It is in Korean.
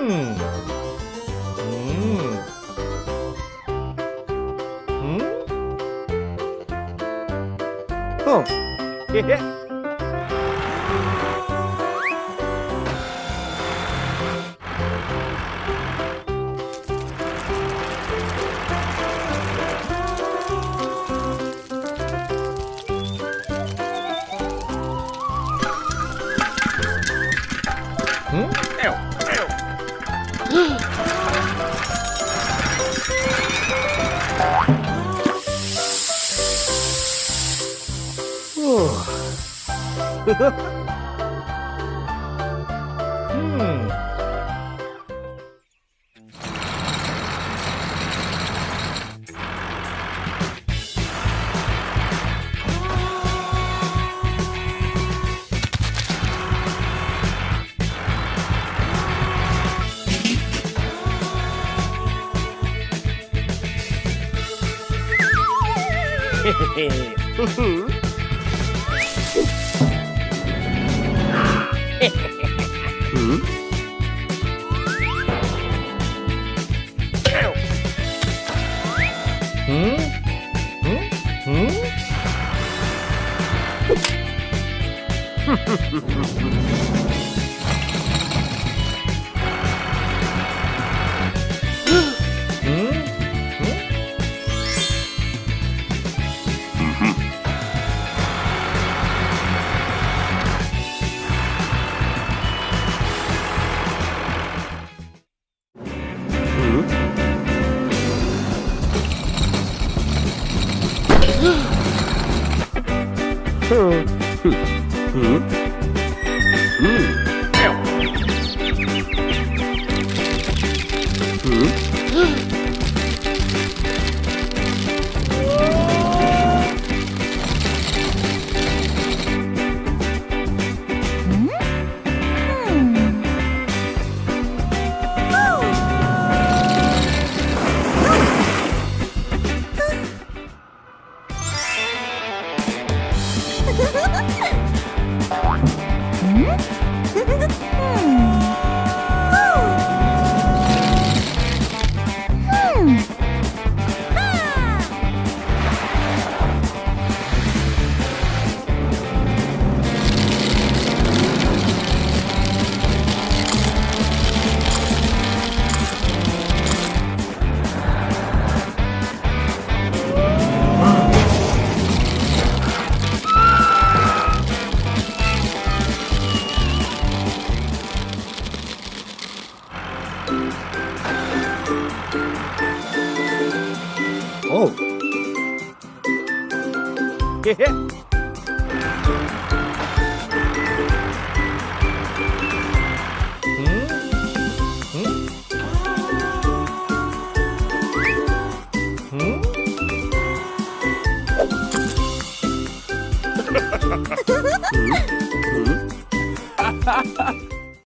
음. 음. 음? 흠. 헤헤. 응? 음. 헤 음? 음? 음? 음? Hmm. Hmm. Hmm. hmm. フフフ 오. 헤헤. 음? 음? 음? 음? 음?